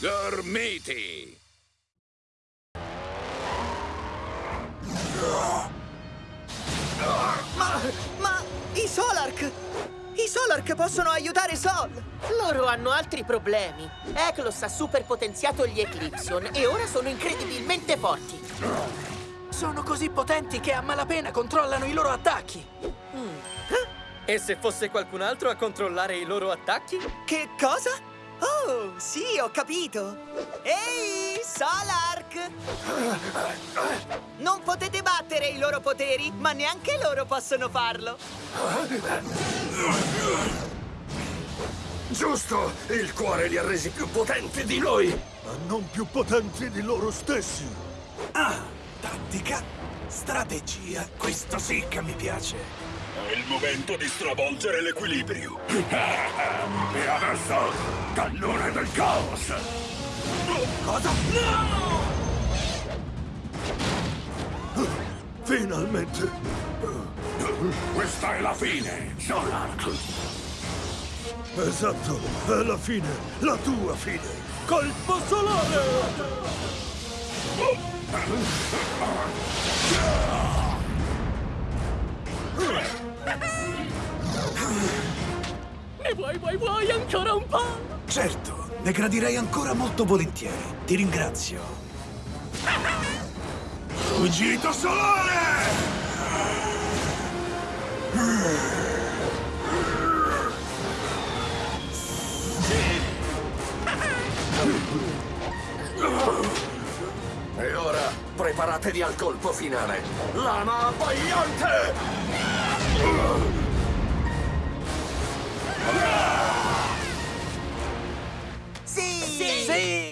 Gormiti! Ma... ma... i Solark! I Solark possono aiutare Sol! Loro hanno altri problemi. Eklos ha superpotenziato gli Eclipson e ora sono incredibilmente forti. Sono così potenti che a malapena controllano i loro attacchi. E se fosse qualcun altro a controllare i loro attacchi? Che cosa? Oh, sì, ho capito! Ehi, Solark! Non potete battere i loro poteri, ma neanche loro possono farlo! Giusto! Il cuore li ha resi più potenti di noi! ma non più potenti di loro stessi. Ah, tattica, strategia, questo sì che mi piace. È il momento di stravolgere l'equilibrio! e adesso, cannone del caos! Cosa? Finalmente! Questa è la fine, Solark! Esatto, è la fine, la tua fine! Colpo solare! Ne vuoi, vuoi, vuoi ancora un po'? Certo, ne gradirei ancora molto volentieri. Ti ringrazio. Fuggito solare! Preparatevi al colpo finale! Lama abbagliante!